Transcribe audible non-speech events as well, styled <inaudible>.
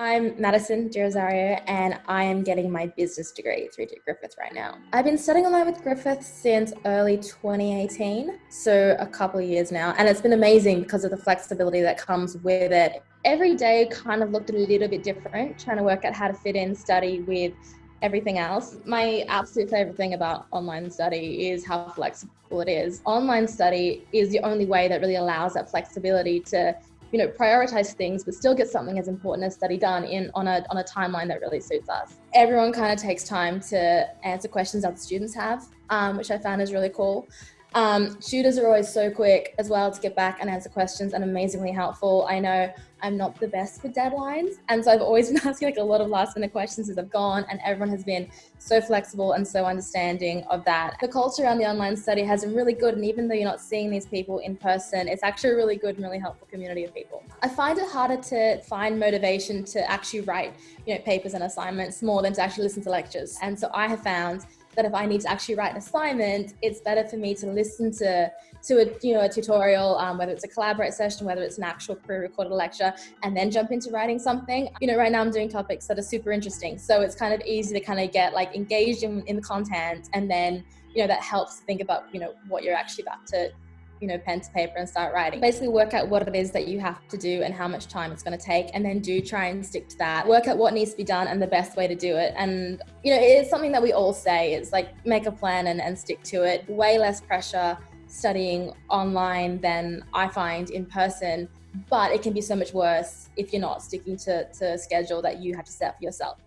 I'm Madison De Rosario and I am getting my business degree through Griffith right now. I've been studying online with Griffith since early 2018, so a couple of years now, and it's been amazing because of the flexibility that comes with it. Every day kind of looked a little bit different, trying to work out how to fit in study with everything else. My absolute favorite thing about online study is how flexible it is. Online study is the only way that really allows that flexibility to you know, prioritize things, but still get something as important as study done in on a, on a timeline that really suits us. Everyone kind of takes time to answer questions the students have, um, which I found is really cool. Um, tutors are always so quick as well to get back and answer questions and amazingly helpful. I know I'm not the best for deadlines. And so I've always <laughs> been asking like a lot of last minute questions as I've gone and everyone has been so flexible and so understanding of that. The culture around the online study has been really good. And even though you're not seeing these people in person, it's actually a really good and really helpful community of people. I find it harder to find motivation to actually write, you know, papers and assignments more than to actually listen to lectures. And so I have found that if I need to actually write an assignment, it's better for me to listen to to a you know a tutorial, um, whether it's a collaborate session, whether it's an actual pre-recorded lecture, and then jump into writing something. You know, right now I'm doing topics that are super interesting, so it's kind of easy to kind of get like engaged in, in the content, and then you know that helps think about you know what you're actually about to you know, pen to paper and start writing. Basically work out what it is that you have to do and how much time it's going to take and then do try and stick to that. Work out what needs to be done and the best way to do it. And, you know, it's something that we all say It's like make a plan and, and stick to it. Way less pressure studying online than I find in person, but it can be so much worse if you're not sticking to, to a schedule that you have to set for yourself.